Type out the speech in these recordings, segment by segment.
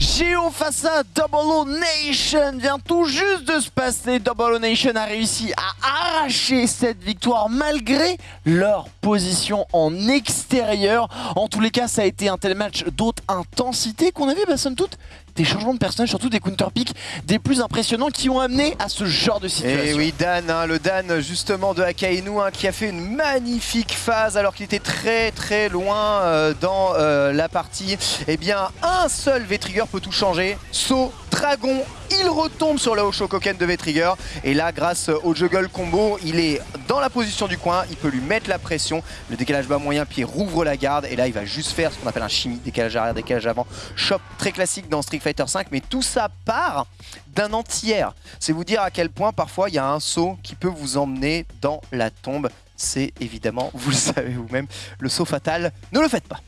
Géo face à Double O Nation vient tout juste de se passer. Double O Nation a réussi à arracher cette victoire malgré leur position en extérieur. En tous les cas, ça a été un tel match d'autre intensité qu'on avait, bah, somme toute, des changements de personnages, surtout des counter picks des plus impressionnants qui ont amené à ce genre de situation. Et oui, Dan, hein, le Dan justement de Akainu hein, qui a fait une magnifique phase alors qu'il était très très loin euh, dans euh, la partie. Eh bien, un seul V-Trigger peut tout changer. Saut, dragon, il retombe sur le Hoshokoken de V-Trigger. Et là, grâce au juggle combo, il est dans la position du coin, il peut lui mettre la pression. Le décalage bas moyen pied rouvre la garde. Et là, il va juste faire ce qu'on appelle un chimie, décalage arrière, décalage avant. Chop très classique dans Street Fighter 5, mais tout ça part d'un entière. C'est vous dire à quel point parfois il y a un saut qui peut vous emmener dans la tombe c'est évidemment, vous le savez vous-même, le saut fatal. Ne le faites pas.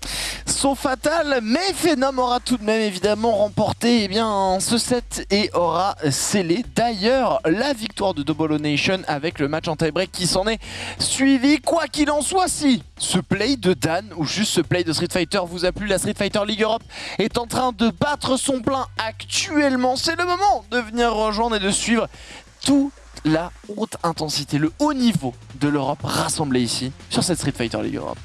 Saut fatal, mais Phenom aura tout de même évidemment remporté eh bien, ce set et aura scellé d'ailleurs la victoire de Double Nation avec le match en tie-break qui s'en est suivi. Quoi qu'il en soit, si ce play de Dan ou juste ce play de Street Fighter vous a plu, la Street Fighter League Europe est en train de battre son plein actuellement. C'est le moment de venir rejoindre et de suivre tout la haute intensité, le haut niveau de l'Europe rassemblé ici sur cette Street Fighter League Europe.